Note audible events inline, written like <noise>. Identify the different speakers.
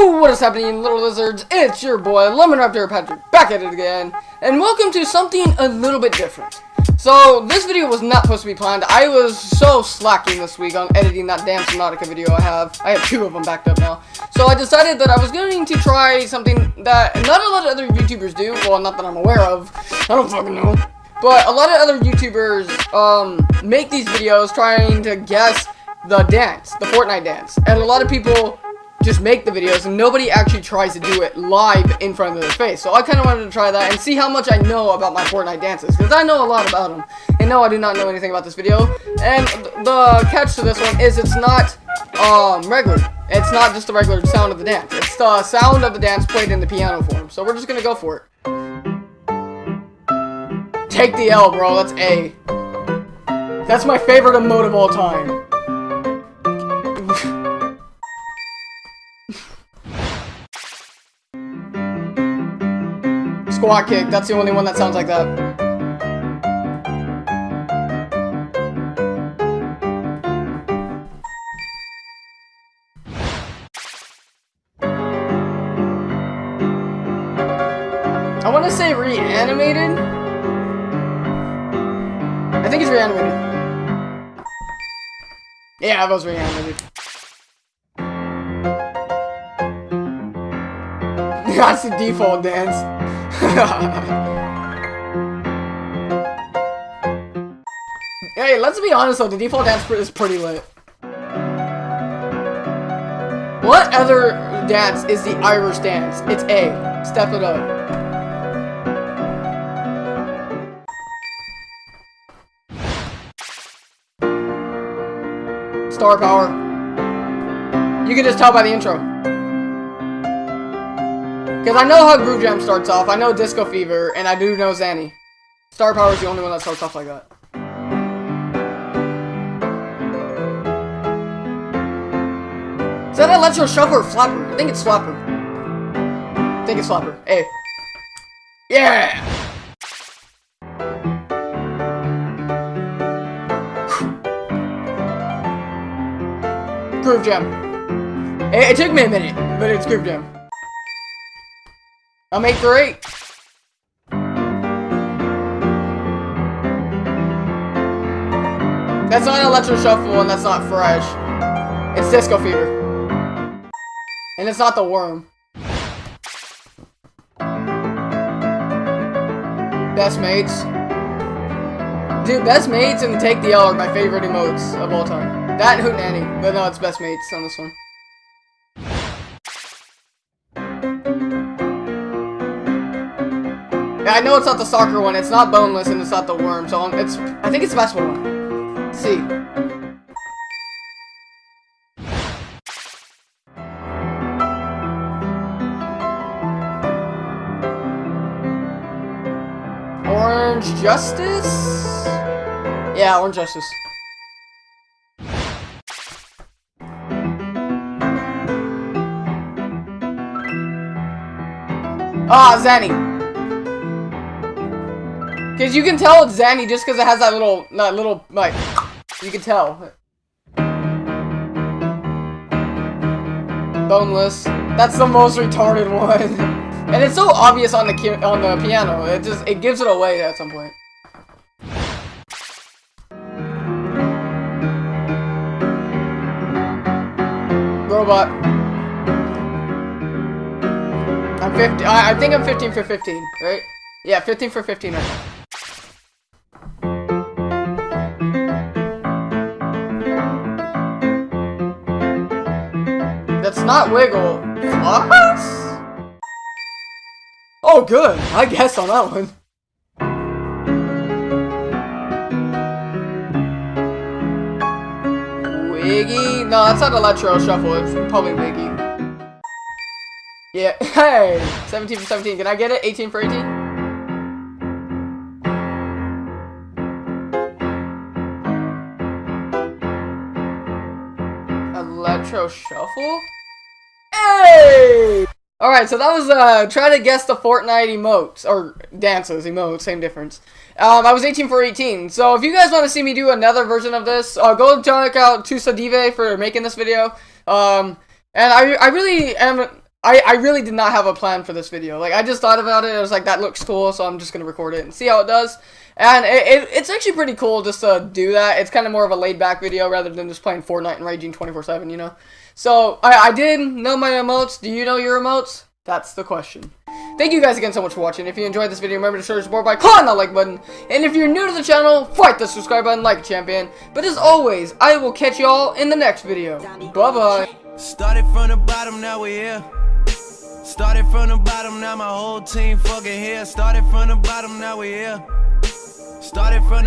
Speaker 1: What is happening, little lizards? It's your boy, Lemon Raptor Patrick, back at it again, and welcome to something a little bit different. So, this video was not supposed to be planned. I was so slacking this week on editing that damn Subnautica video I have. I have two of them backed up now. So I decided that I was going to try something that not a lot of other YouTubers do. Well, not that I'm aware of. I don't fucking know. But a lot of other YouTubers um, make these videos trying to guess the dance, the Fortnite dance. And a lot of people just make the videos and nobody actually tries to do it live in front of their face. So I kind of wanted to try that and see how much I know about my Fortnite dances. Because I know a lot about them. And no, I do not know anything about this video. And the catch to this one is it's not um, regular. It's not just the regular sound of the dance. It's the sound of the dance played in the piano form. So we're just going to go for it. Take the L, bro. That's A. That's my favorite emote of all time. Squat kick. That's the only one that sounds like that. I want to say reanimated. I think it's reanimated. Yeah, I was reanimated. <laughs> That's the default dance. Hey, let's be honest though, the default dance is pretty lit. What other dance is the Irish dance? It's A. Step it up. Star power. You can just tell by the intro. Because I know how Groove Jam starts off. I know Disco Fever, and I do know Zany. Star Power is the only one that starts off like that. Is that Electro Shuffle or Flapper? I think it's Flapper. I think it's Flapper. Hey. Yeah! Groove Jam. It, it, took me a minute, but it's Groove Jam. 8 for 8. That's not Electro Shuffle and that's not Fresh. It's Disco Fever. And it's not the Worm. Best Mates. Dude, Best Mates and Take the L are my favorite emotes of all time. That and Hootenanny, but no, it's best mates on this one. I know it's not the soccer one, it's not boneless, and it's not the worm, so it's, I think it's the basketball one. See. Orange Justice? Yeah, Orange Justice. Ah, Zany. Because you can tell it's Zany just because it has that little, that little, like, you can tell. Boneless. That's the most retarded one. <laughs> and it's so obvious on the on the piano. It just, it gives it away at some point. Robot. I'm 50. I, I think I'm 15 for 15, right? Yeah, 15 for 15 right now. That's not wiggle. What? Oh, good. I guess on that one. Wiggy? No, that's not Electro Shuffle. It's probably Wiggy. Yeah, <laughs> hey! 17 for 17. Can I get it? 18 for 18? Electro Shuffle? Hey! Alright, so that was, uh, try to guess the Fortnite emotes, or dances, emotes, same difference. Um, I was 18 for 18, so if you guys want to see me do another version of this, uh, go check out Tusa Dive for making this video. Um, and I, I really am I, I really did not have a plan for this video. Like, I just thought about it. I was like, that looks cool, so I'm just to record it and see how it does. And it, it, it's actually pretty cool just to do that. It's kind of more of a laid-back video rather than just playing Fortnite and raging 24-7, you know? So, I, I did know my emotes. Do you know your emotes? That's the question. Thank you guys again so much for watching. If you enjoyed this video, remember to show your support by clicking that like button. And if you're new to the channel, fight the subscribe button like a champion. But as always, I will catch y'all in the next video. Bye-bye.
Speaker 2: Started from the bottom, now we're here. Started from the bottom, now my whole team fucking here. Started from the bottom, now we're here. Started from the